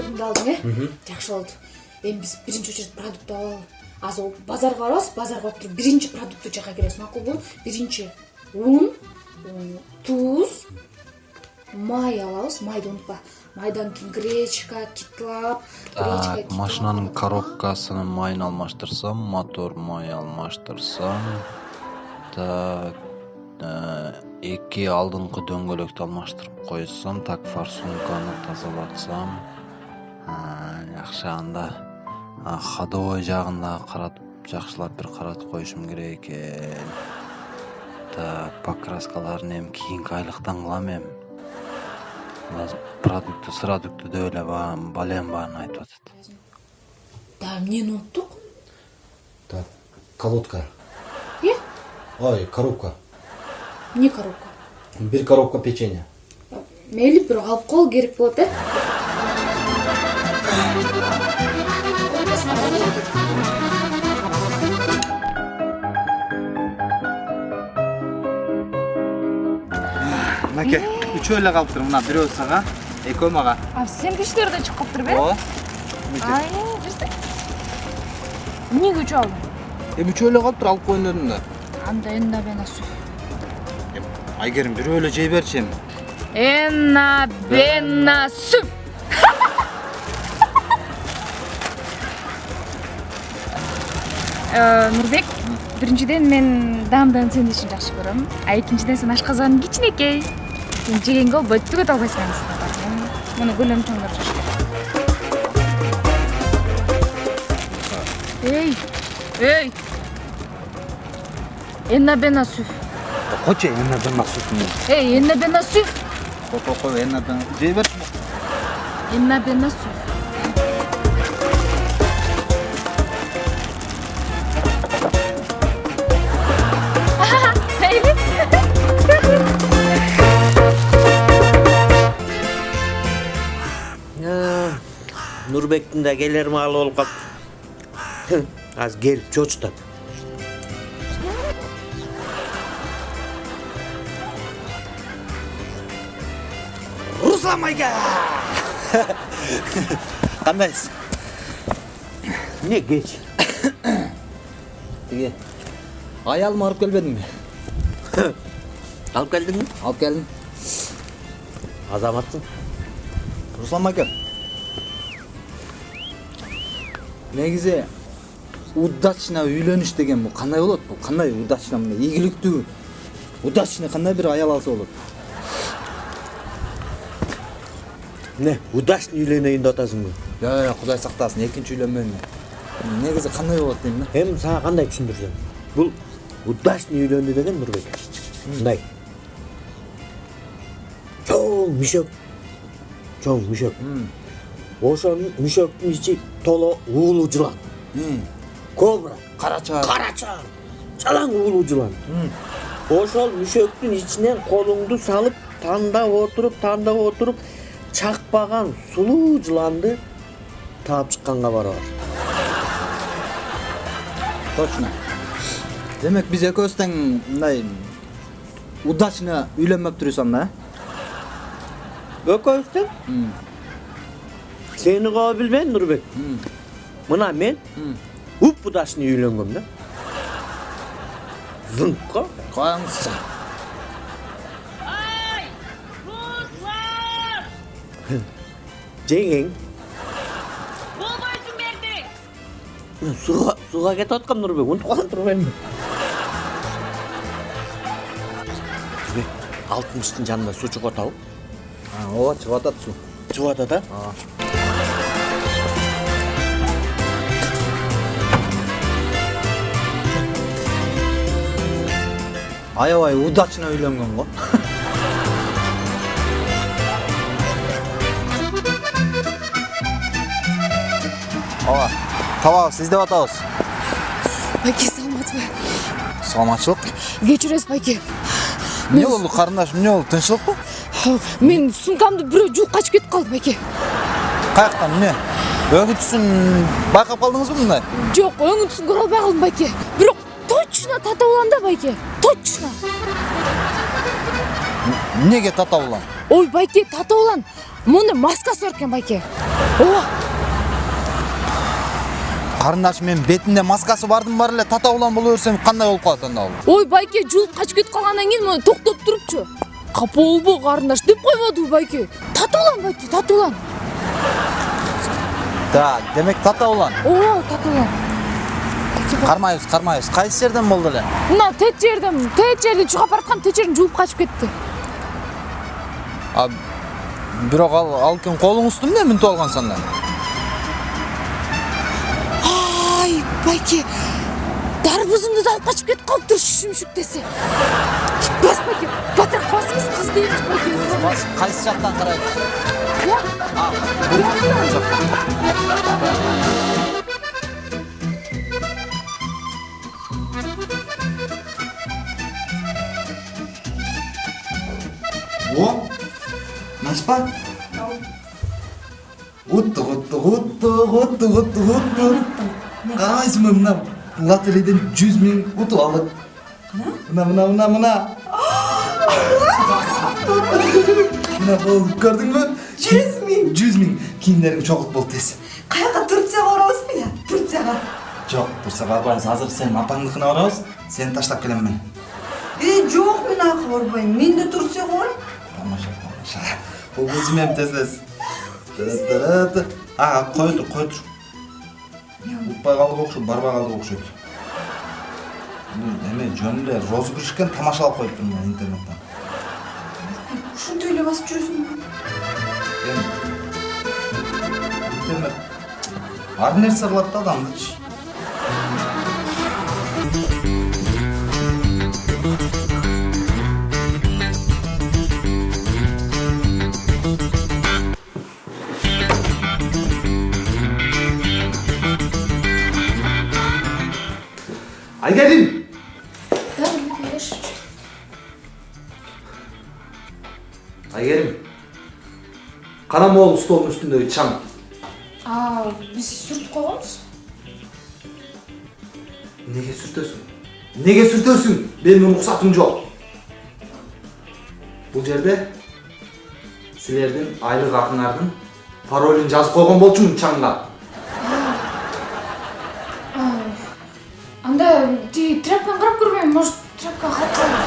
алдың э? Жакшы болду. Эми биз биринчи очередь продукт алып алалы азыр базарга барабыз базарга барып туруп биринчи продуктту жакка киребиз макулбу биринчи ун туз май алабыз майды унутпа. Майдан кийин гречка китлап гречка машинанын коробкасынын майын алмаштырсам мотор май алмаштырсам так эки алдыңкы дөңгөлөктү алмаштырып койсом так форсунканы тазалатсам жакшы анда. Ходовой жагын дагы каратып жакшылап бир каратып коюшум керек экен так покраскаларын эми кийинки айлыктан кылам эми продукты сырадукты деп эле балем баарын айтып атат дагы эмнени унуттук так колодка. Э ой коробка. Эмне коробка. Бир коробка печенье мейли бирок алып коелу керек болот э? Мынакей үчөө эле калыптыр мына бирөө сага экөө мага иштери да чыгып калыптырбы э ооба жүрсө эмнеге үчөө алдың? Эми үчөө эле калыптыр алып коеюн дедим да анда энна бена суп айгерим бирөө эле жей берчи эми энна бена нурбек биринчиден мен даамдын сени ишин жакшы көрөм. А экинчиден сен ашказаның кичинекей сен жегенге болбойт түгөт албайсың анысына муну көлөм чоңдор эй эй. Энна бена суп койчу эне бена сутун эй энна бена суп кой кой кой эне бена жей берчи энна бена нурбектин да келер маалы болуп калыптыр азыр келип чочутат руслан майка кандайсыз эмне кеч тиги аялымы алып келбедиңби алып келдиңби алып келдим азаматсың руслан майка негизи удачно үйлөнүш деген бул кандай болот бул кандай удачно мындай ийгиликтүү удачный кандай бир аял алса болот эмне удачный үйлөнөйүн деп атасыңбы жок кудай сактасын экинчи үйлөнмөйм мен негизи кандай болот дейм да эми сага кандай түшүндүрсөм бул удачный үйлөндү деген нурбек мындай чоң мүшөк чоң мүшөк ошол мүшөктүн ичи толо уулуу жылан кобра карача карача жалаң уулуу жылан ошол мүшөктүн ичинен колуңду салып тандап отуруп тандап отуруп чакпаган сулуу жыланды таап чыкканга барабар точно демек биз экөөбүз тең мындай удачно үйлөнмөптүрбүз анда экөөбүз тең сени коо билбейм нурбек мына мен уп удачный үйлөнгөм да зыңкко коюңузчу жеңең болбойсуң берди сууга сууга кетип аткам нурбек унутуп калган турбаймынбы алтымыштын жанында суу чыгып атабы ооба чыгып атат суу чыгып атат а аябай удачно үйлөнгөн го ооба табабыз издеп атабыз байке саламатсызбы саламатчылык кечиресиз байке эмне болду карындаш эмне болду тынччылыкпы мен сумкамды бирөө жууп качып кетип калды байке каяктан эмне өңү түсүн байкап калдыңызбы мындай жок өңү түсүн көрө албай калдым байке бирок точно тата улам да байке точно эмнеге тата улам ой байке тата улан моундай маскасы бар экен байке ооба карындашым менин бетинде маскасы бардын бар эле тата улан боло берсем кандай болуп калат анда бул ой байке жулуп качып кетип калгандан кийин мына токтоп турупчу капа болбо карындаш деп койбодубу байке тата улан байке тата улан да демек тата улан ооба тата улан кармайбыз кармайбыз кайсы жерден болду эле мына тет жерден тет жерди чыгап бараткан тет жерден жулуп качып кетти а бирок ал алкин колуңузду эмне мүнтүп алгансың анда ай байке дарбузумду да алып качып кетип калыптыр шүмшүк десе. Бас байке батыраак басыңыз издейбиз байке. Кайсы жактан карайбыз О! Наспа? утту утту, утту, утту, утту, кутту карабайсыңбы мына лотереядан 100 миң утуп алдык на мына мына мына мына. Мына бул көрдүңбү жүз миң? Жүз миң. Кийимдериңди чогулт бол тез каяка турцияга барабыз ыя турцияга жок турцияга барбайбыз азыр сен апаңдыкына барабыз сени таштап келем мен. Э жок мен аака барбайм мен да турцияга барам Тамаша, тамаша. Бұл тез-тез. Тыры-тыры-ты. А, қой тұр, қой тұр. Ұтпай қалдық оқшы, барбай қалдық оқшайды. Эме жөн эле розыгрыш экен тамашалап коюп турмун мен интернеттен. Ушинтип эле басып жүрөсүң ба? Эми интернет ар нерсе кылат да адамдычы. Hallgerin! Aygerim. Karamoğlu stolun üstünde çam. Aa, biz sürt koyalımız. Nege sürtüyorsun? Nege sürtüyorsun? Benim ruhsatım yok. Bu yerde silerdim, aylık akınlardım. Parolün caz koygan bolçum çamla. ти тръпен гръб, може тръпка хатана.